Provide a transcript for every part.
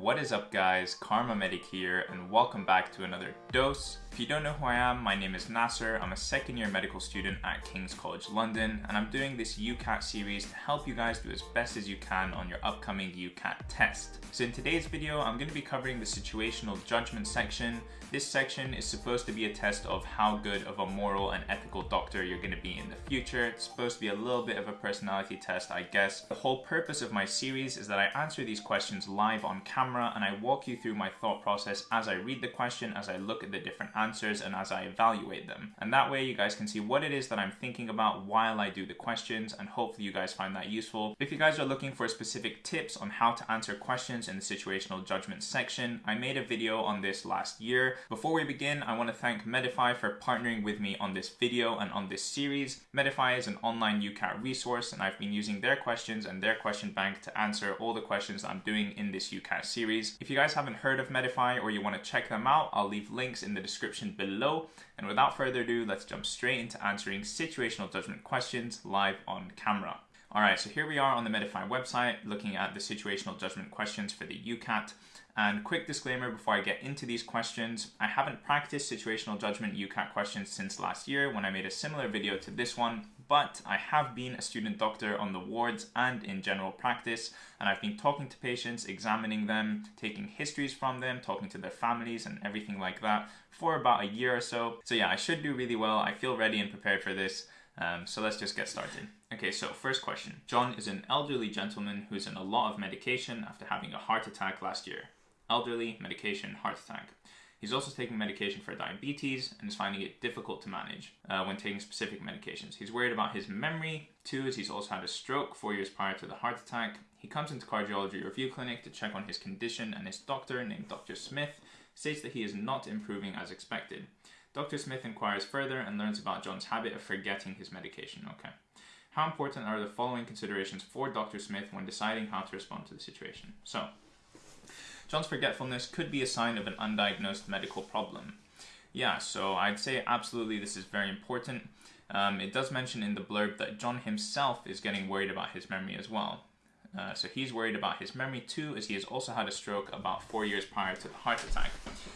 What is up guys, Karma Medic here and welcome back to another dose. If you don't know who I am, my name is Nasser. I'm a second year medical student at King's College London and I'm doing this UCAT series to help you guys do as best as you can on your upcoming UCAT test. So in today's video, I'm going to be covering the situational judgment section. This section is supposed to be a test of how good of a moral and ethical doctor you're going to be in the future. It's supposed to be a little bit of a personality test, I guess. The whole purpose of my series is that I answer these questions live on camera camera and I walk you through my thought process as I read the question, as I look at the different answers and as I evaluate them. And that way you guys can see what it is that I'm thinking about while I do the questions and hopefully you guys find that useful. If you guys are looking for specific tips on how to answer questions in the situational judgment section, I made a video on this last year. Before we begin, I want to thank Medify for partnering with me on this video and on this series. Medify is an online UCAT resource and I've been using their questions and their question bank to answer all the questions I'm doing in this UCAT series. If you guys haven't heard of Medify or you want to check them out, I'll leave links in the description below. And without further ado, let's jump straight into answering situational judgment questions live on camera. Alright, so here we are on the Medify website looking at the situational judgment questions for the UCAT. And quick disclaimer before I get into these questions, I haven't practiced situational judgment UCAT questions since last year when I made a similar video to this one, but I have been a student doctor on the wards and in general practice, and I've been talking to patients, examining them, taking histories from them, talking to their families and everything like that for about a year or so. So yeah, I should do really well. I feel ready and prepared for this. Um, so let's just get started. Okay, so first question. John is an elderly gentleman who's in a lot of medication after having a heart attack last year. Elderly, medication, heart attack. He's also taking medication for diabetes and is finding it difficult to manage uh, when taking specific medications. He's worried about his memory. too, as he's also had a stroke four years prior to the heart attack. He comes into cardiology review clinic to check on his condition and his doctor, named Dr. Smith, states that he is not improving as expected. Dr. Smith inquires further and learns about John's habit of forgetting his medication. Okay. How important are the following considerations for Dr. Smith when deciding how to respond to the situation? So, John's forgetfulness could be a sign of an undiagnosed medical problem. Yeah, so I'd say absolutely this is very important. Um, it does mention in the blurb that John himself is getting worried about his memory as well. Uh, so he's worried about his memory too, as he has also had a stroke about four years prior to the heart attack.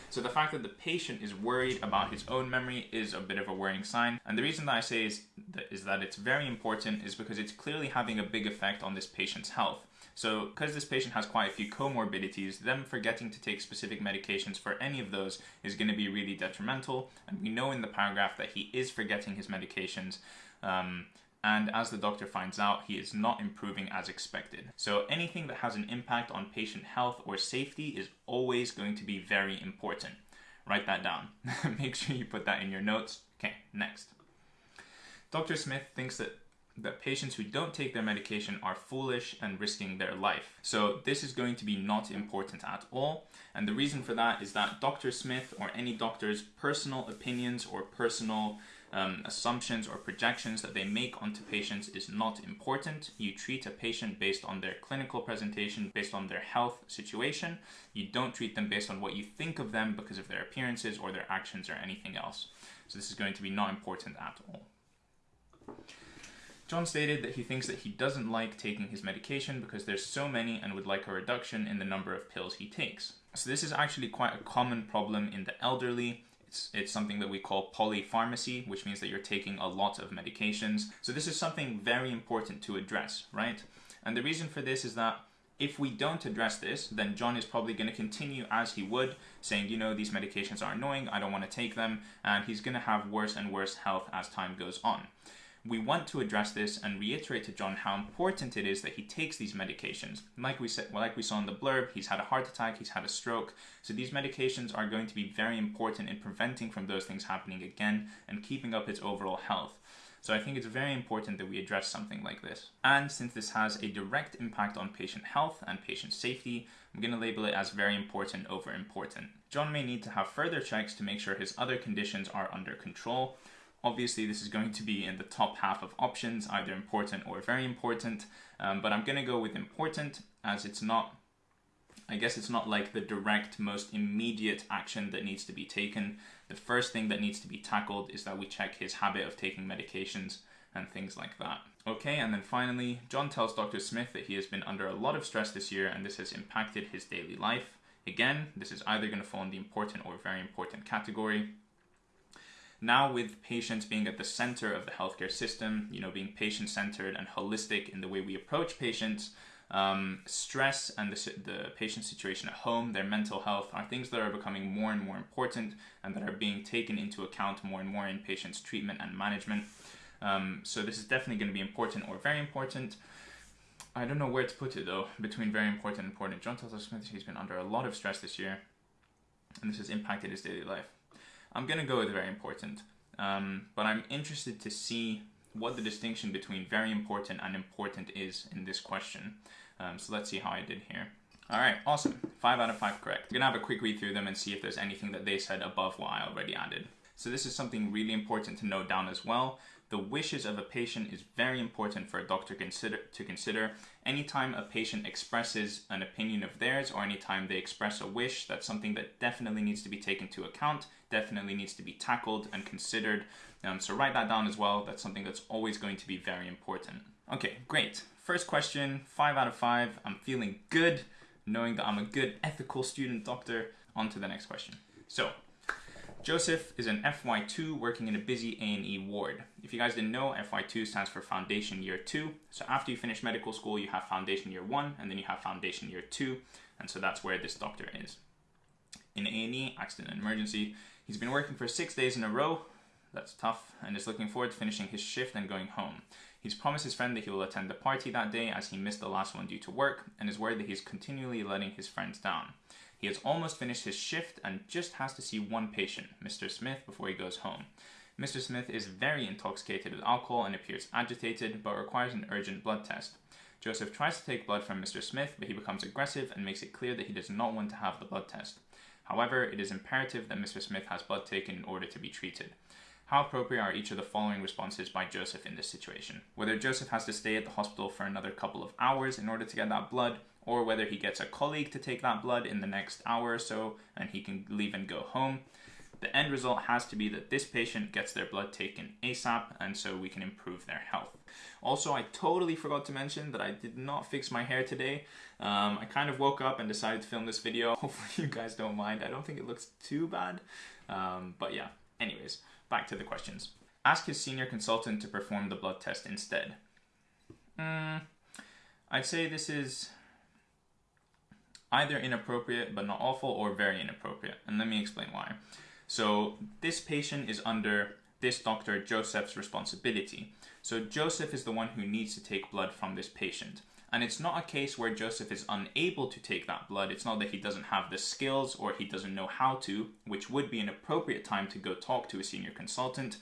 So the fact that the patient is worried about his own memory is a bit of a worrying sign. And the reason that I say is that, is that it's very important is because it's clearly having a big effect on this patient's health. So because this patient has quite a few comorbidities, them forgetting to take specific medications for any of those is going to be really detrimental. And we know in the paragraph that he is forgetting his medications. Um, and as the doctor finds out, he is not improving as expected. So anything that has an impact on patient health or safety is always going to be very important. Write that down. Make sure you put that in your notes. Okay, next. Dr. Smith thinks that that patients who don't take their medication are foolish and risking their life. So this is going to be not important at all. And the reason for that is that Dr. Smith or any doctor's personal opinions or personal um, assumptions or projections that they make onto patients is not important. You treat a patient based on their clinical presentation, based on their health situation. You don't treat them based on what you think of them because of their appearances or their actions or anything else. So this is going to be not important at all. John stated that he thinks that he doesn't like taking his medication because there's so many and would like a reduction in the number of pills he takes. So this is actually quite a common problem in the elderly. It's, it's something that we call polypharmacy, which means that you're taking a lot of medications. So this is something very important to address, right? And the reason for this is that if we don't address this, then John is probably going to continue as he would, saying, you know, these medications are annoying, I don't want to take them, and he's going to have worse and worse health as time goes on we want to address this and reiterate to John how important it is that he takes these medications. Like we said, well, like we saw in the blurb, he's had a heart attack, he's had a stroke. So these medications are going to be very important in preventing from those things happening again and keeping up his overall health. So I think it's very important that we address something like this. And since this has a direct impact on patient health and patient safety, I'm going to label it as very important over important. John may need to have further checks to make sure his other conditions are under control, Obviously, this is going to be in the top half of options, either important or very important, um, but I'm going to go with important as it's not, I guess it's not like the direct, most immediate action that needs to be taken. The first thing that needs to be tackled is that we check his habit of taking medications and things like that. Okay, and then finally, John tells Dr. Smith that he has been under a lot of stress this year and this has impacted his daily life. Again, this is either going to fall in the important or very important category. Now, with patients being at the center of the healthcare system, you know, being patient centered and holistic in the way we approach patients, um, stress and the, the patient situation at home, their mental health, are things that are becoming more and more important and that are being taken into account more and more in patients' treatment and management. Um, so, this is definitely going to be important or very important. I don't know where to put it though, between very important and important. John us Smith he's been under a lot of stress this year, and this has impacted his daily life. I'm gonna go with very important, um, but I'm interested to see what the distinction between very important and important is in this question. Um, so let's see how I did here. All right, awesome. Five out of five correct. I'm gonna have a quick read through them and see if there's anything that they said above what I already added. So this is something really important to note down as well. The wishes of a patient is very important for a doctor consider, to consider. Anytime a patient expresses an opinion of theirs or anytime they express a wish, that's something that definitely needs to be taken into account, definitely needs to be tackled and considered. Um, so write that down as well. That's something that's always going to be very important. Okay, great. First question, five out of five. I'm feeling good knowing that I'm a good ethical student doctor. On to the next question. So, Joseph is an FY2 working in a busy A&E ward. If you guys didn't know, FY2 stands for Foundation Year 2. So after you finish medical school, you have Foundation Year 1 and then you have Foundation Year 2. And so that's where this doctor is. In A&E, accident and emergency, he's been working for six days in a row. That's tough and is looking forward to finishing his shift and going home. He's promised his friend that he will attend the party that day as he missed the last one due to work and is worried that he's continually letting his friends down. He has almost finished his shift and just has to see one patient, Mr. Smith, before he goes home. Mr. Smith is very intoxicated with alcohol and appears agitated, but requires an urgent blood test. Joseph tries to take blood from Mr. Smith, but he becomes aggressive and makes it clear that he does not want to have the blood test. However, it is imperative that Mr. Smith has blood taken in order to be treated. How appropriate are each of the following responses by Joseph in this situation? Whether Joseph has to stay at the hospital for another couple of hours in order to get that blood, or whether he gets a colleague to take that blood in the next hour or so and he can leave and go home. The end result has to be that this patient gets their blood taken ASAP and so we can improve their health. Also, I totally forgot to mention that I did not fix my hair today. Um, I kind of woke up and decided to film this video. Hopefully you guys don't mind. I don't think it looks too bad. Um, but yeah, anyways, back to the questions. Ask his senior consultant to perform the blood test instead. Mm, I'd say this is either inappropriate but not awful or very inappropriate. And let me explain why. So this patient is under this doctor Joseph's responsibility. So Joseph is the one who needs to take blood from this patient. And it's not a case where Joseph is unable to take that blood. It's not that he doesn't have the skills or he doesn't know how to, which would be an appropriate time to go talk to a senior consultant.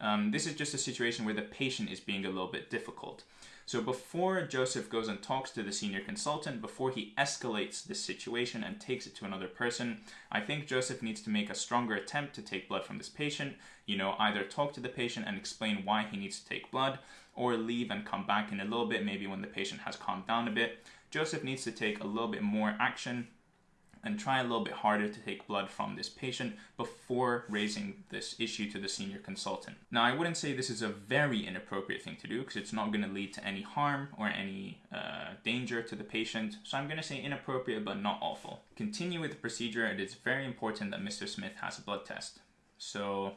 Um, this is just a situation where the patient is being a little bit difficult. So before Joseph goes and talks to the senior consultant, before he escalates this situation and takes it to another person, I think Joseph needs to make a stronger attempt to take blood from this patient. You know, either talk to the patient and explain why he needs to take blood, or leave and come back in a little bit, maybe when the patient has calmed down a bit. Joseph needs to take a little bit more action and try a little bit harder to take blood from this patient before raising this issue to the senior consultant. Now, I wouldn't say this is a very inappropriate thing to do because it's not going to lead to any harm or any uh, danger to the patient. So I'm going to say inappropriate but not awful. Continue with the procedure. It is very important that Mr. Smith has a blood test. So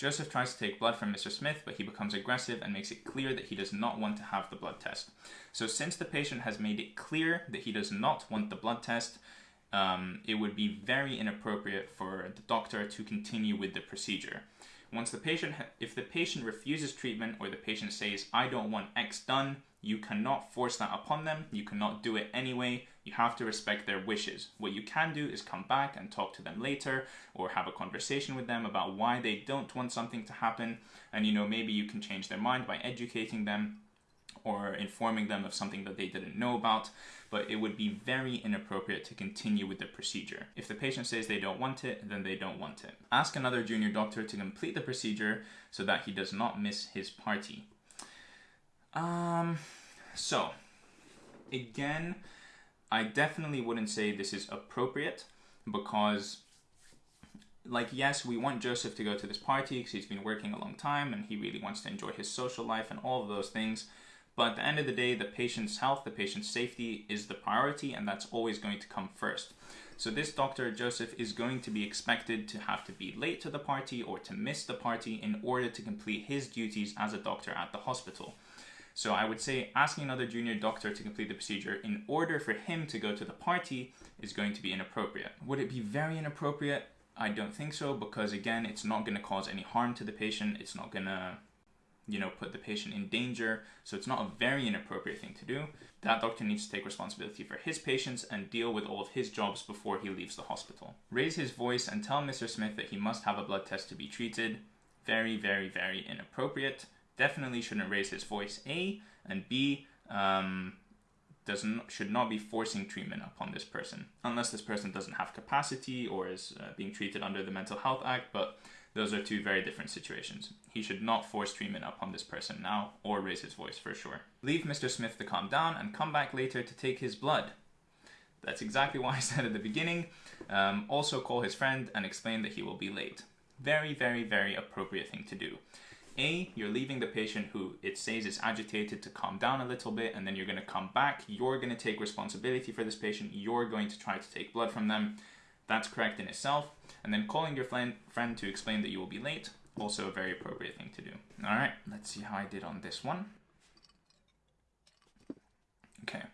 Joseph tries to take blood from Mr. Smith, but he becomes aggressive and makes it clear that he does not want to have the blood test. So, since the patient has made it clear that he does not want the blood test, um, it would be very inappropriate for the doctor to continue with the procedure. Once the patient, if the patient refuses treatment or the patient says, I don't want X done, you cannot force that upon them. You cannot do it anyway. You have to respect their wishes. What you can do is come back and talk to them later or have a conversation with them about why they don't want something to happen. And you know, maybe you can change their mind by educating them or informing them of something that they didn't know about, but it would be very inappropriate to continue with the procedure. If the patient says they don't want it, then they don't want it. Ask another junior doctor to complete the procedure so that he does not miss his party. Um, so, again, I definitely wouldn't say this is appropriate because like, yes, we want Joseph to go to this party because he's been working a long time and he really wants to enjoy his social life and all of those things. But at the end of the day, the patient's health, the patient's safety is the priority, and that's always going to come first. So this Dr. Joseph is going to be expected to have to be late to the party or to miss the party in order to complete his duties as a doctor at the hospital. So I would say asking another junior doctor to complete the procedure in order for him to go to the party is going to be inappropriate. Would it be very inappropriate? I don't think so because again, it's not going to cause any harm to the patient. It's not going to you know, put the patient in danger. So it's not a very inappropriate thing to do. That doctor needs to take responsibility for his patients and deal with all of his jobs before he leaves the hospital. Raise his voice and tell Mr. Smith that he must have a blood test to be treated. Very, very, very inappropriate. Definitely shouldn't raise his voice, A, and B, um, does not, should not be forcing treatment upon this person unless this person doesn't have capacity or is uh, being treated under the Mental Health Act. But those are two very different situations. He should not force treatment upon this person now or raise his voice for sure. Leave Mr. Smith to calm down and come back later to take his blood. That's exactly what I said at the beginning. Um, also call his friend and explain that he will be late. Very, very, very appropriate thing to do. A, you're leaving the patient who it says is agitated to calm down a little bit, and then you're going to come back. You're going to take responsibility for this patient. You're going to try to take blood from them. That's correct in itself. And then calling your friend, friend to explain that you will be late, also a very appropriate thing to do. All right, let's see how I did on this one. Okay,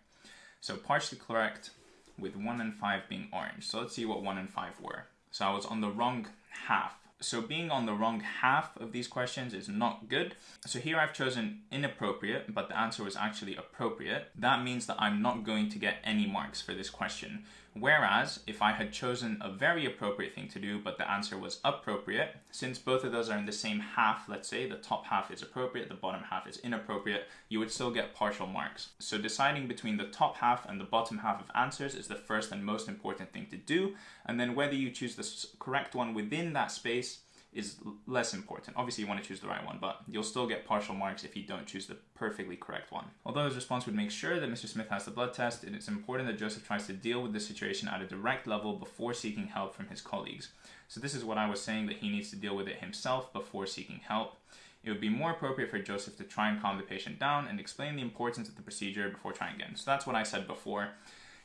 so partially correct with 1 and 5 being orange. So let's see what 1 and 5 were. So I was on the wrong half so being on the wrong half of these questions is not good. So here I've chosen inappropriate, but the answer was actually appropriate. That means that I'm not going to get any marks for this question. Whereas if I had chosen a very appropriate thing to do, but the answer was appropriate, since both of those are in the same half, let's say the top half is appropriate, the bottom half is inappropriate, you would still get partial marks. So deciding between the top half and the bottom half of answers is the first and most important thing to do. And then whether you choose the correct one within that space is less important. Obviously you want to choose the right one, but you'll still get partial marks if you don't choose the perfectly correct one. Although his response would make sure that Mr. Smith has the blood test, it is important that Joseph tries to deal with the situation at a direct level before seeking help from his colleagues. So this is what I was saying that he needs to deal with it himself before seeking help. It would be more appropriate for Joseph to try and calm the patient down and explain the importance of the procedure before trying again. So that's what I said before.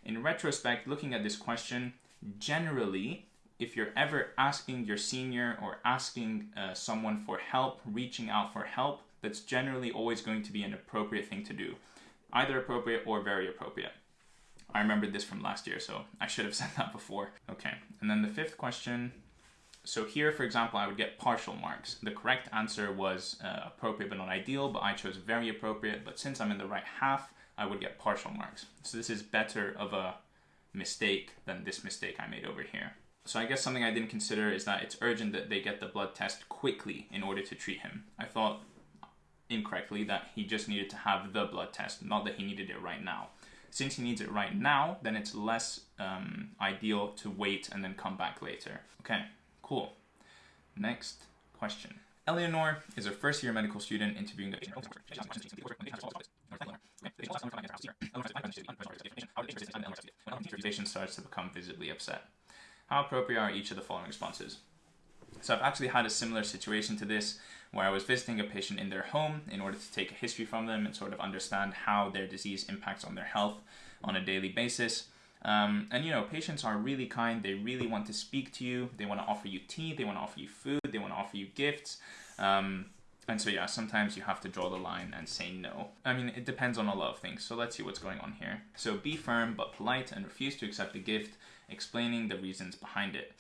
In retrospect, looking at this question, generally if you're ever asking your senior or asking uh, someone for help, reaching out for help, that's generally always going to be an appropriate thing to do. Either appropriate or very appropriate. I remembered this from last year, so I should have said that before. Okay, and then the fifth question. So here, for example, I would get partial marks. The correct answer was uh, appropriate but not ideal, but I chose very appropriate. But since I'm in the right half, I would get partial marks. So this is better of a mistake than this mistake I made over here. So I guess something I didn't consider is that it's urgent that they get the blood test quickly in order to treat him. I thought incorrectly that he just needed to have the blood test, not that he needed it right now. Since he needs it right now, then it's less um, ideal to wait and then come back later. Okay, cool. Next question. Eleanor is a first year medical student interviewing the starts to become visibly upset. How appropriate are each of the following responses? So I've actually had a similar situation to this where I was visiting a patient in their home in order to take a history from them and sort of understand how their disease impacts on their health on a daily basis. Um, and you know, patients are really kind. They really want to speak to you. They want to offer you tea. They want to offer you food. They want to offer you gifts. Um, and so yeah, sometimes you have to draw the line and say no. I mean, it depends on a lot of things. So let's see what's going on here. So be firm but polite and refuse to accept the gift explaining the reasons behind it.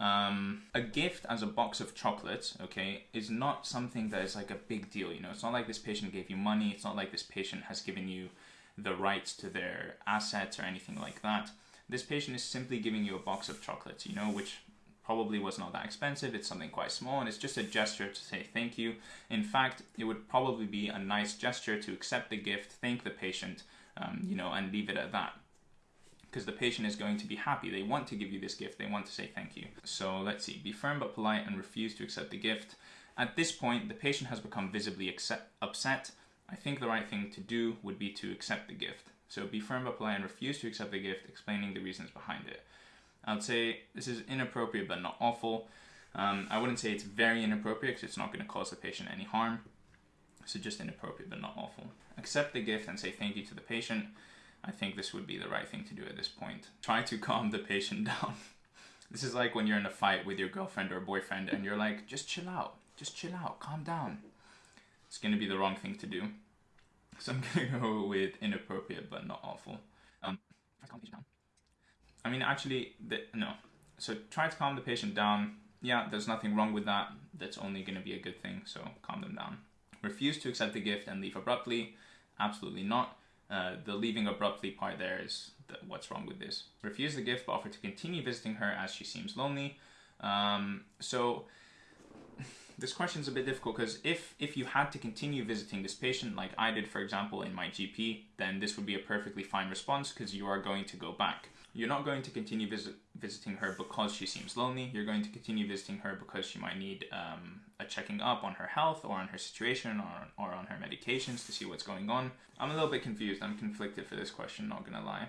Um, a gift as a box of chocolates, okay, is not something that is like a big deal. You know, it's not like this patient gave you money. It's not like this patient has given you the rights to their assets or anything like that. This patient is simply giving you a box of chocolates, you know, which probably was not that expensive. It's something quite small and it's just a gesture to say thank you. In fact, it would probably be a nice gesture to accept the gift, thank the patient, um, you know, and leave it at that because the patient is going to be happy. They want to give you this gift. They want to say thank you. So let's see. Be firm but polite and refuse to accept the gift. At this point, the patient has become visibly upset. I think the right thing to do would be to accept the gift. So be firm but polite and refuse to accept the gift, explaining the reasons behind it. I would say this is inappropriate but not awful. Um, I wouldn't say it's very inappropriate because it's not going to cause the patient any harm. So just inappropriate but not awful. Accept the gift and say thank you to the patient. I think this would be the right thing to do at this point. Try to calm the patient down. this is like when you're in a fight with your girlfriend or boyfriend and you're like, just chill out, just chill out, calm down. It's to be the wrong thing to do. So I'm to go with inappropriate but not awful. Um, I mean, actually, the, no. So try to calm the patient down. Yeah, there's nothing wrong with that. That's only to be a good thing, so calm them down. Refuse to accept the gift and leave abruptly. Absolutely not. Uh, the leaving abruptly part there is the, what's wrong with this. Refuse the gift but offer to continue visiting her as she seems lonely. Um, so this question is a bit difficult because if if you had to continue visiting this patient like I did for example in my GP then this would be a perfectly fine response because you are going to go back. You're not going to continue visit, visiting her because she seems lonely. You're going to continue visiting her because she might need um, a checking up on her health or on her situation or, or on her medications to see what's going on. I'm a little bit confused. I'm conflicted for this question, not gonna lie.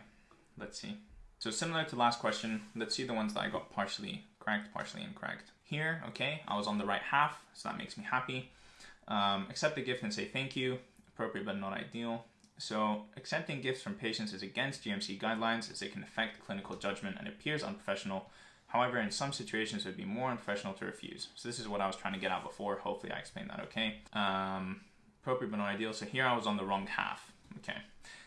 Let's see. So similar to last question, let's see the ones that I got partially correct, partially incorrect. Here, okay, I was on the right half, so that makes me happy. Um, accept the gift and say thank you. Appropriate but not ideal. So, accepting gifts from patients is against GMC guidelines as it can affect clinical judgment and appears unprofessional. However, in some situations, it would be more unprofessional to refuse. So, this is what I was trying to get out before. Hopefully, I explained that okay. Um, appropriate but not ideal. So, here I was on the wrong half. Okay.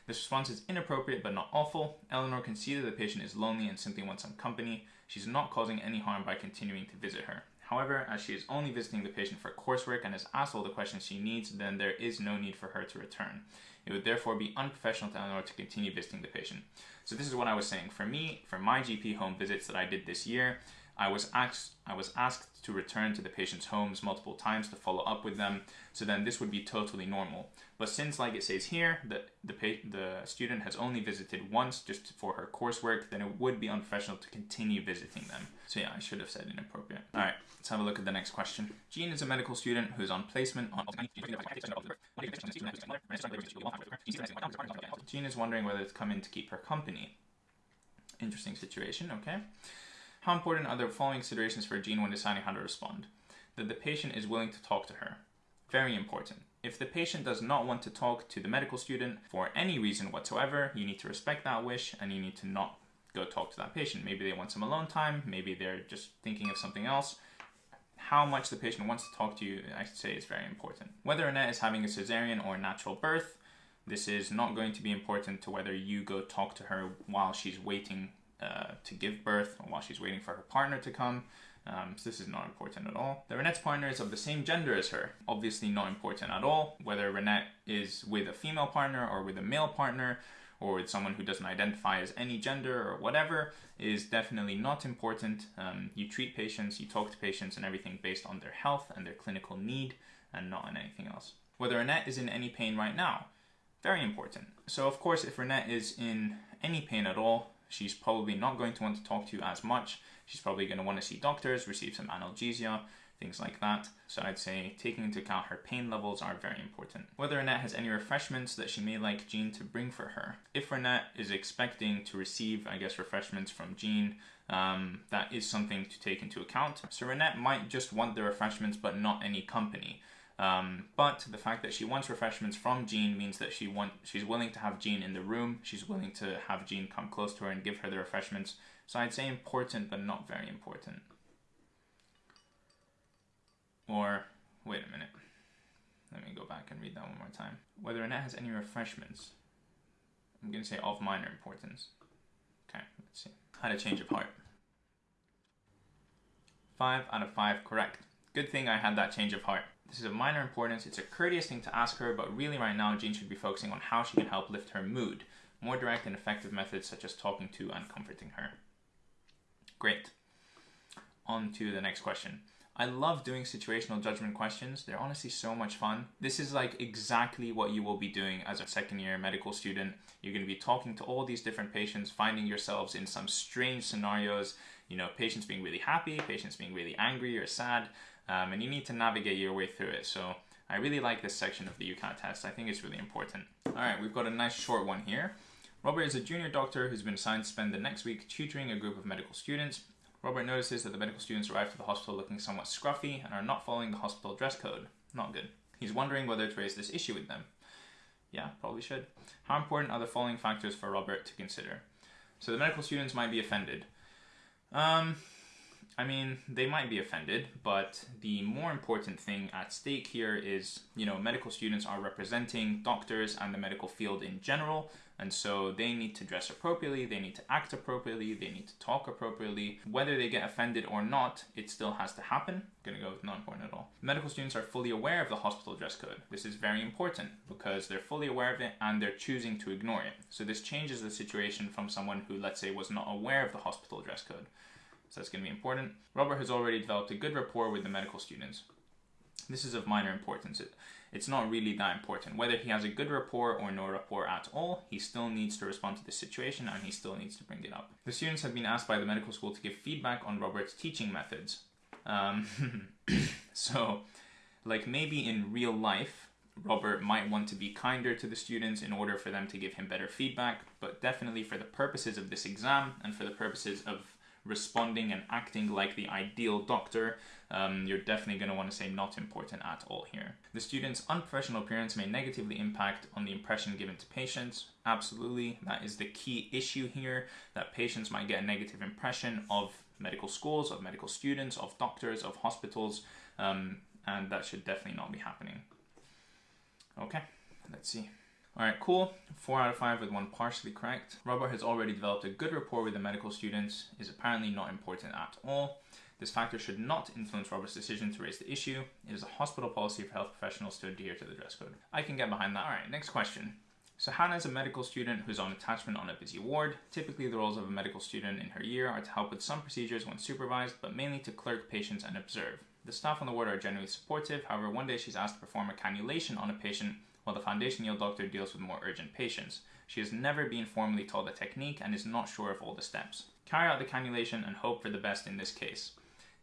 This response is inappropriate but not awful. Eleanor can see that the patient is lonely and simply wants some company. She's not causing any harm by continuing to visit her. However, as she is only visiting the patient for coursework and has asked all the questions she needs, then there is no need for her to return. It would therefore be unprofessional to Eleanor to continue visiting the patient. So this is what I was saying. For me, for my GP home visits that I did this year, I was asked I was asked to return to the patient's homes multiple times to follow up with them. So then this would be totally normal. But since, like it says here, that the the student has only visited once just for her coursework, then it would be unprofessional to continue visiting them. So yeah, I should have said inappropriate. All right, let's have a look at the next question. Jean is a medical student who is on placement on. Jean is wondering whether to come in to keep her company. Interesting situation. Okay. How important are the following considerations for Jean when deciding how to respond? That the patient is willing to talk to her. Very important. If the patient does not want to talk to the medical student for any reason whatsoever, you need to respect that wish and you need to not go talk to that patient. Maybe they want some alone time, maybe they're just thinking of something else. How much the patient wants to talk to you, I should say, is very important. Whether Annette is having a cesarean or natural birth, this is not going to be important to whether you go talk to her while she's waiting uh, to give birth while she's waiting for her partner to come. Um, so this is not important at all. The Renette's partner is of the same gender as her. Obviously not important at all. Whether Renette is with a female partner or with a male partner or with someone who doesn't identify as any gender or whatever is definitely not important. Um, you treat patients, you talk to patients and everything based on their health and their clinical need and not on anything else. Whether Renette is in any pain right now, very important. So of course if Renette is in any pain at all, she's probably not going to want to talk to you as much She's probably going to want to see doctors, receive some analgesia, things like that. So I'd say taking into account her pain levels are very important. Whether Annette has any refreshments that she may like Jean to bring for her. If Annette is expecting to receive, I guess, refreshments from Jean, um, that is something to take into account. So Renette might just want the refreshments but not any company. Um, but the fact that she wants refreshments from Jean means that she want she's willing to have Jean in the room. She's willing to have Jean come close to her and give her the refreshments. So I'd say important, but not very important. Or wait a minute. Let me go back and read that one more time. Whether Annette has any refreshments. I'm gonna say of minor importance. Okay, let's see. Had a change of heart. Five out of five correct. Good thing I had that change of heart. This is of minor importance. It's a courteous thing to ask her, but really right now Jean should be focusing on how she can help lift her mood. More direct and effective methods such as talking to and comforting her. Great. On to the next question. I love doing situational judgment questions. They're honestly so much fun. This is like exactly what you will be doing as a second year medical student. You're going to be talking to all these different patients, finding yourselves in some strange scenarios, you know, patients being really happy, patients being really angry or sad, um, and you need to navigate your way through it. So I really like this section of the UCAT test. I think it's really important. All right, we've got a nice short one here. Robert is a junior doctor who's been assigned to spend the next week tutoring a group of medical students. Robert notices that the medical students arrive to the hospital looking somewhat scruffy and are not following the hospital dress code. Not good. He's wondering whether to raise this issue with them. Yeah, probably should. How important are the following factors for Robert to consider? So the medical students might be offended. Um, I mean, they might be offended, but the more important thing at stake here is, you know, medical students are representing doctors and the medical field in general, and so they need to dress appropriately, they need to act appropriately, they need to talk appropriately. Whether they get offended or not, it still has to happen. I'm gonna go with not important at all. Medical students are fully aware of the hospital dress code. This is very important because they're fully aware of it and they're choosing to ignore it. So this changes the situation from someone who, let's say, was not aware of the hospital dress code. So that's going to be important. Robert has already developed a good rapport with the medical students. This is of minor importance. It, it's not really that important. Whether he has a good rapport or no rapport at all, he still needs to respond to the situation and he still needs to bring it up. The students have been asked by the medical school to give feedback on Robert's teaching methods. Um, so, like maybe in real life, Robert might want to be kinder to the students in order for them to give him better feedback, but definitely for the purposes of this exam and for the purposes of responding and acting like the ideal doctor, um, you're definitely going to want to say not important at all here. The student's unprofessional appearance may negatively impact on the impression given to patients. Absolutely, that is the key issue here, that patients might get a negative impression of medical schools, of medical students, of doctors, of hospitals, um, and that should definitely not be happening. Okay, let's see. Alright, cool. 4 out of 5 with one partially correct. Robert has already developed a good rapport with the medical students, is apparently not important at all. This factor should not influence Robert's decision to raise the issue. It is a hospital policy for health professionals to adhere to the dress code. I can get behind that. Alright, next question. So Hannah is a medical student who's on attachment on a busy ward. Typically the roles of a medical student in her year are to help with some procedures when supervised, but mainly to clerk patients and observe. The staff on the ward are generally supportive, however one day she's asked to perform a cannulation on a patient while the foundation year doctor deals with more urgent patients. She has never been formally taught the technique and is not sure of all the steps. Carry out the cannulation and hope for the best in this case.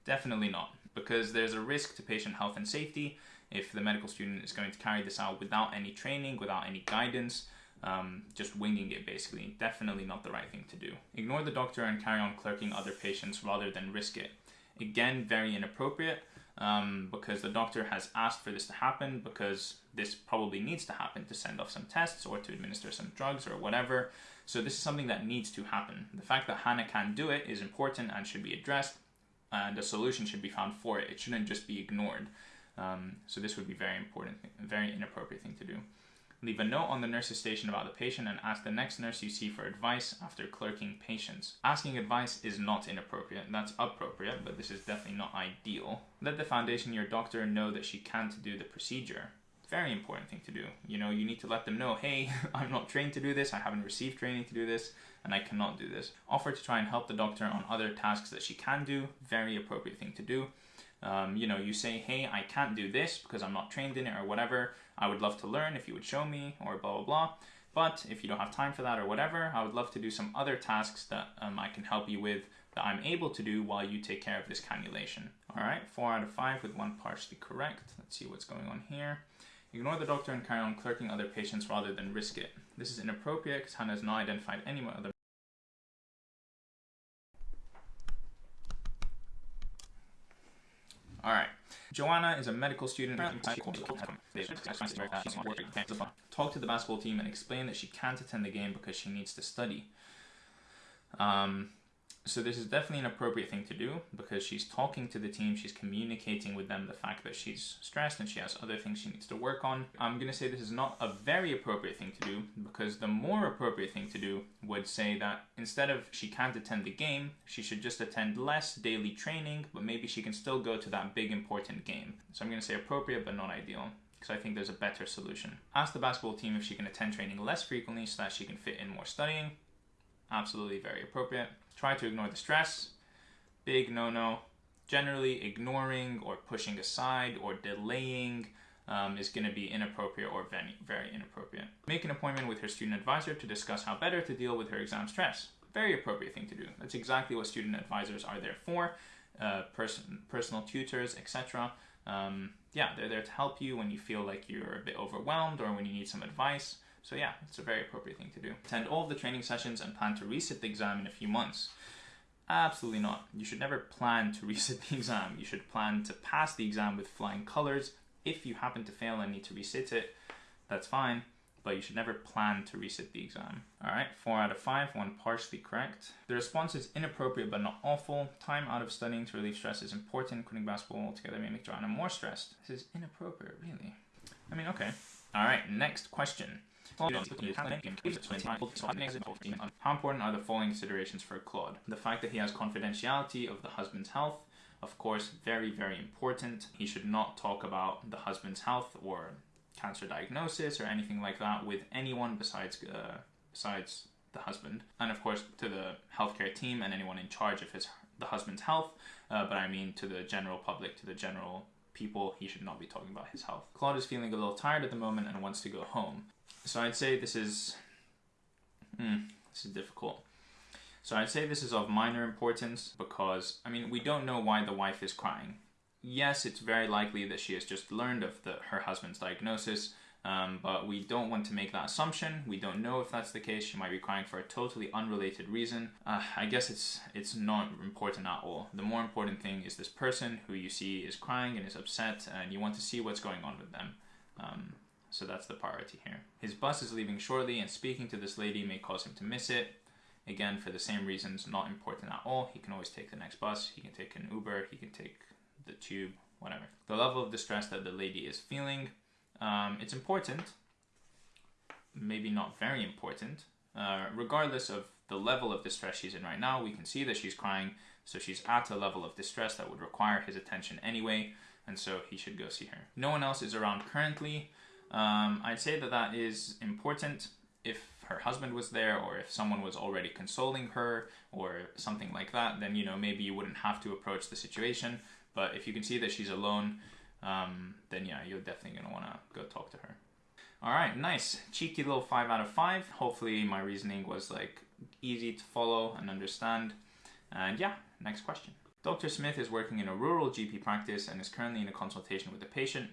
Definitely not, because there's a risk to patient health and safety if the medical student is going to carry this out without any training, without any guidance, um, just winging it basically. Definitely not the right thing to do. Ignore the doctor and carry on clerking other patients rather than risk it. Again, very inappropriate um, because the doctor has asked for this to happen because this probably needs to happen to send off some tests or to administer some drugs or whatever. So this is something that needs to happen. The fact that Hannah can't do it is important and should be addressed and a solution should be found for it. It shouldn't just be ignored. Um, so this would be very important, very inappropriate thing to do. Leave a note on the nurse's station about the patient and ask the next nurse you see for advice after clerking patients. Asking advice is not inappropriate, that's appropriate, but this is definitely not ideal. Let the foundation year doctor know that she can't do the procedure. Very important thing to do. You know, you need to let them know, hey, I'm not trained to do this, I haven't received training to do this, and I cannot do this. Offer to try and help the doctor on other tasks that she can do. Very appropriate thing to do. Um, you know, you say, hey, I can't do this because I'm not trained in it or whatever. I would love to learn if you would show me or blah, blah, blah. But if you don't have time for that or whatever, I would love to do some other tasks that um, I can help you with that I'm able to do while you take care of this cannulation. All right, four out of five with one partially correct. Let's see what's going on here. Ignore the doctor and carry on clerking other patients rather than risk it. This is inappropriate because Hannah has not identified any other All right. Joanna is a medical student. Talk to the basketball team and explain that she can't attend the game because she needs to study. Um, so this is definitely an appropriate thing to do because she's talking to the team, she's communicating with them the fact that she's stressed and she has other things she needs to work on. I'm going to say this is not a very appropriate thing to do because the more appropriate thing to do would say that instead of she can't attend the game, she should just attend less daily training, but maybe she can still go to that big important game. So I'm going to say appropriate but not ideal because I think there's a better solution. Ask the basketball team if she can attend training less frequently so that she can fit in more studying. Absolutely very appropriate. Try to ignore the stress. Big no-no. Generally, ignoring or pushing aside or delaying um, is going to be inappropriate or very, very inappropriate. Make an appointment with her student advisor to discuss how better to deal with her exam stress. Very appropriate thing to do. That's exactly what student advisors are there for. Uh, person, personal tutors, etc. Um, yeah, they're there to help you when you feel like you're a bit overwhelmed or when you need some advice. So yeah, it's a very appropriate thing to do. Attend all of the training sessions and plan to resit the exam in a few months. Absolutely not. You should never plan to resit the exam. You should plan to pass the exam with flying colors. If you happen to fail and need to resit it, that's fine, but you should never plan to resit the exam. All right, four out of five, one partially correct. The response is inappropriate but not awful. Time out of studying to relieve stress is important. Quitting basketball altogether may make Joanna more stressed. This is inappropriate, really. I mean, okay. All right, next question. How important are the following considerations for Claude? The fact that he has confidentiality of the husband's health, of course, very, very important. He should not talk about the husband's health or cancer diagnosis or anything like that with anyone besides uh, besides the husband, and of course to the healthcare team and anyone in charge of his the husband's health. Uh, but I mean to the general public, to the general people, he should not be talking about his health. Claude is feeling a little tired at the moment and wants to go home. So I'd say this is, hmm, this is difficult. So I'd say this is of minor importance because, I mean, we don't know why the wife is crying. Yes, it's very likely that she has just learned of the, her husband's diagnosis, um, but we don't want to make that assumption. We don't know if that's the case. She might be crying for a totally unrelated reason. Uh, I guess it's it's not important at all. The more important thing is this person who you see is crying and is upset, and you want to see what's going on with them. Um, so that's the priority here. His bus is leaving shortly, and speaking to this lady may cause him to miss it. Again, for the same reasons, not important at all. He can always take the next bus. He can take an Uber. He can take the tube, whatever. The level of distress that the lady is feeling, um, it's important, maybe not very important. Uh, regardless of the level of distress she's in right now, we can see that she's crying, so she's at a level of distress that would require his attention anyway, and so he should go see her. No one else is around currently. Um, I'd say that that is important if her husband was there or if someone was already consoling her or something like that, then you know maybe you wouldn't have to approach the situation. But if you can see that she's alone, um, then yeah, you're definitely gonna want to go talk to her. All right, nice, cheeky little five out of five. Hopefully, my reasoning was like easy to follow and understand. And yeah, next question. Dr. Smith is working in a rural GP practice and is currently in a consultation with a patient.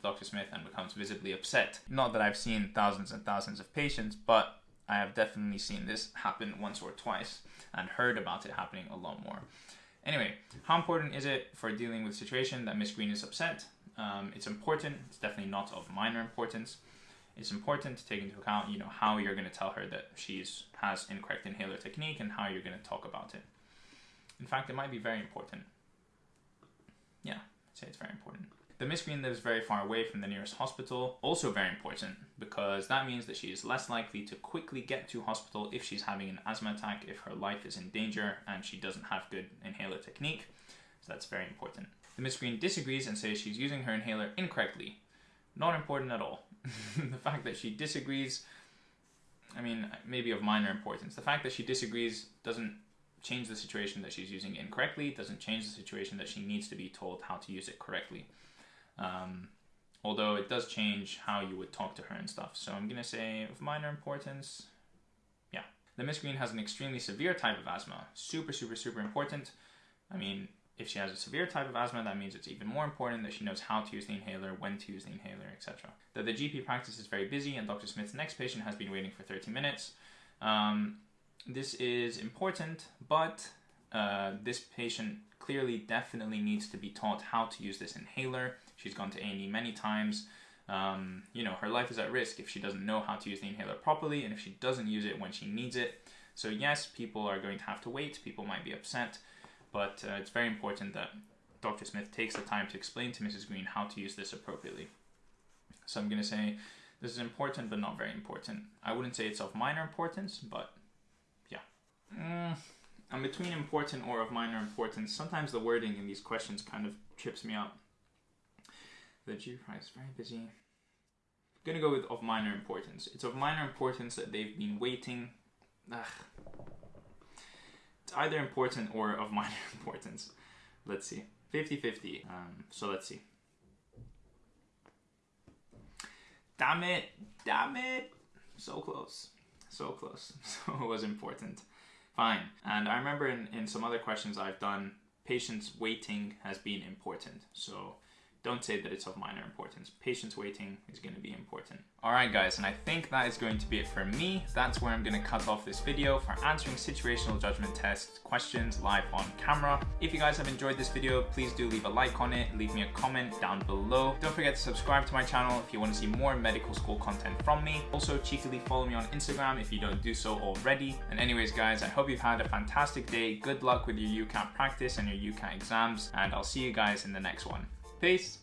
Dr. Smith and becomes visibly upset. Not that I've seen thousands and thousands of patients, but I have definitely seen this happen once or twice and heard about it happening a lot more. Anyway, how important is it for dealing with situation that Miss Green is upset? Um, it's important. It's definitely not of minor importance it's important to take into account, you know, how you're going to tell her that she's has incorrect inhaler technique and how you're going to talk about it. In fact, it might be very important. Yeah, I'd say it's very important. The Miss Green lives very far away from the nearest hospital, also very important because that means that she is less likely to quickly get to hospital if she's having an asthma attack, if her life is in danger and she doesn't have good inhaler technique. So that's very important. The Miss Green disagrees and says she's using her inhaler incorrectly. Not important at all. the fact that she disagrees, I mean, maybe of minor importance. The fact that she disagrees doesn't change the situation that she's using incorrectly, doesn't change the situation that she needs to be told how to use it correctly. Um, although it does change how you would talk to her and stuff. So I'm going to say of minor importance, yeah. The Miss Green has an extremely severe type of asthma. Super, super, super important. I mean, if she has a severe type of asthma, that means it's even more important that she knows how to use the inhaler, when to use the inhaler, etc. That the GP practice is very busy and Dr. Smith's next patient has been waiting for 30 minutes. Um, this is important, but uh, this patient clearly definitely needs to be taught how to use this inhaler. She's gone to A&E many times. Um, you know, her life is at risk if she doesn't know how to use the inhaler properly and if she doesn't use it when she needs it. So yes, people are going to have to wait. People might be upset but uh, it's very important that Dr. Smith takes the time to explain to Mrs. Green how to use this appropriately. So I'm going to say this is important but not very important. I wouldn't say it's of minor importance, but yeah. Mm, I'm between important or of minor importance. Sometimes the wording in these questions kind of trips me up. The G price very busy. I'm gonna go with of minor importance. It's of minor importance that they've been waiting. Ugh, either important or of minor importance. Let's see. 50-50. Um, so let's see. Damn it! Damn it! So close. So close. So it was important. Fine. And I remember in, in some other questions I've done, patients waiting has been important. So don't say that it's of minor importance. Patients waiting is going to be important. Alright guys, and I think that is going to be it for me. That's where I'm going to cut off this video for answering situational judgment test questions live on camera. If you guys have enjoyed this video, please do leave a like on it, leave me a comment down below. Don't forget to subscribe to my channel if you want to see more medical school content from me. Also, cheekily follow me on Instagram if you don't do so already. And anyways guys, I hope you've had a fantastic day. Good luck with your UCAT practice and your UCAT exams, and I'll see you guys in the next one. Peace.